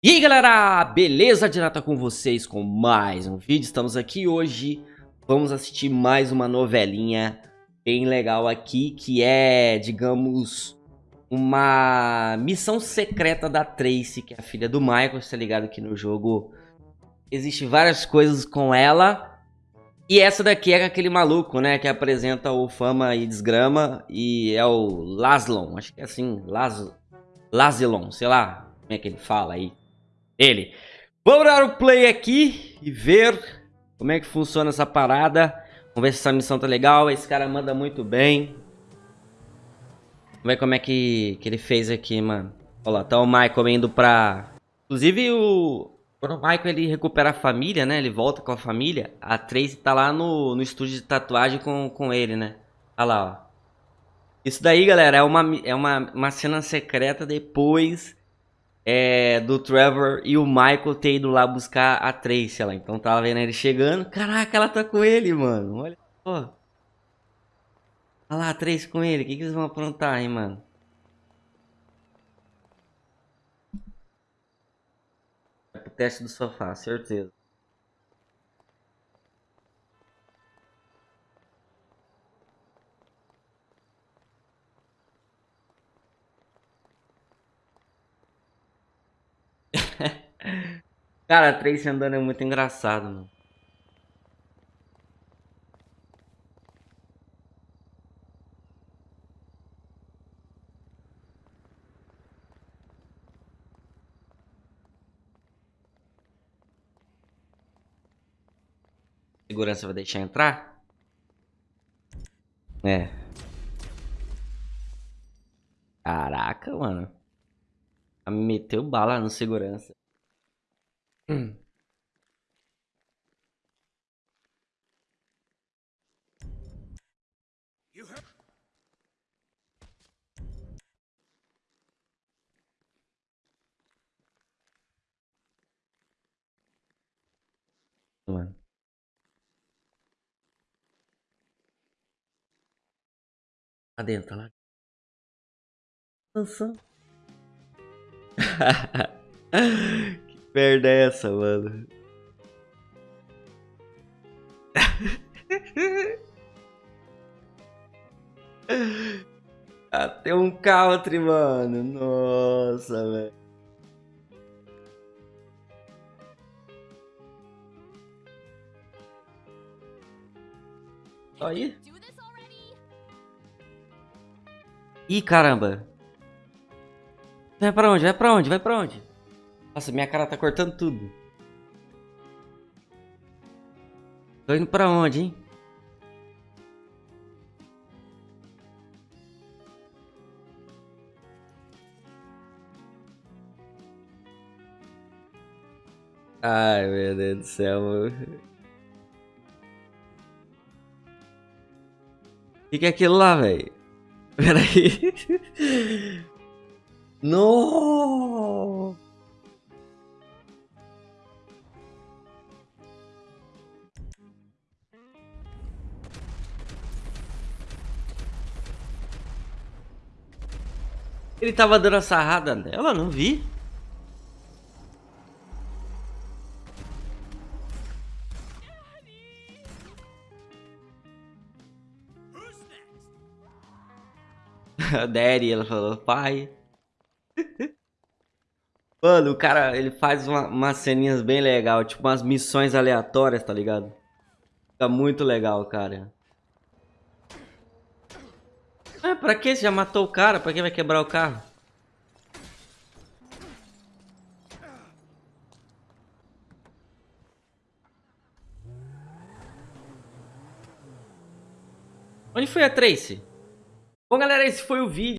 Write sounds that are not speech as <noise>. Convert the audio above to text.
E aí galera, beleza? Direta com vocês com mais um vídeo, estamos aqui hoje, vamos assistir mais uma novelinha bem legal aqui, que é, digamos, uma missão secreta da Tracy, que é a filha do Michael, está ligado aqui no jogo, existe várias coisas com ela, e essa daqui é aquele maluco, né, que apresenta o Fama e Desgrama, e é o Laslon, acho que é assim, Las... Lazilon, sei lá como é que ele fala aí ele. Vamos dar o play aqui e ver como é que funciona essa parada. Vamos ver se essa missão tá legal. Esse cara manda muito bem. Vamos ver como é que, que ele fez aqui, mano. Olha lá, tá o Michael indo pra... Inclusive, o... Quando o Michael ele recupera a família, né? Ele volta com a família. A Tracy tá lá no, no estúdio de tatuagem com, com ele, né? Olha lá, ó. Isso daí, galera, é uma, é uma, uma cena secreta depois é, do Trevor e o Michael ter ido lá buscar a Tracy lá. Então tava vendo ele chegando. Caraca, ela tá com ele, mano. Olha só. Olha lá a Tracy com ele. O que, que eles vão aprontar, hein, mano? É pro teste do sofá, certeza. Cara, Tracy andando é muito engraçado, mano. Segurança vai deixar entrar? É. Caraca, mano. Meteu bala no segurança. Hum. Mano. Tá dentro, tá lá. Nossa. <laughs> merda é essa, mano? <laughs> Até um country, mano. Nossa, velho. Aí. Ih, caramba. Vai pra onde? Vai pra onde? Vai pra onde? Nossa, minha cara tá cortando tudo. Tô indo pra onde, hein? Ai, meu Deus do céu. O que, que é aquilo lá, velho? <laughs> Peraí. Não! Ele tava dando a sarrada nela, não vi. <laughs> Daddy, ela falou, pai. <laughs> Mano, o cara, ele faz uma, umas ceninhas bem legal, tipo umas missões aleatórias, tá ligado? Fica muito legal, cara. É, pra que? Você já matou o cara? Pra que vai quebrar o carro? Onde foi a Tracy? Bom, galera, esse foi o vídeo.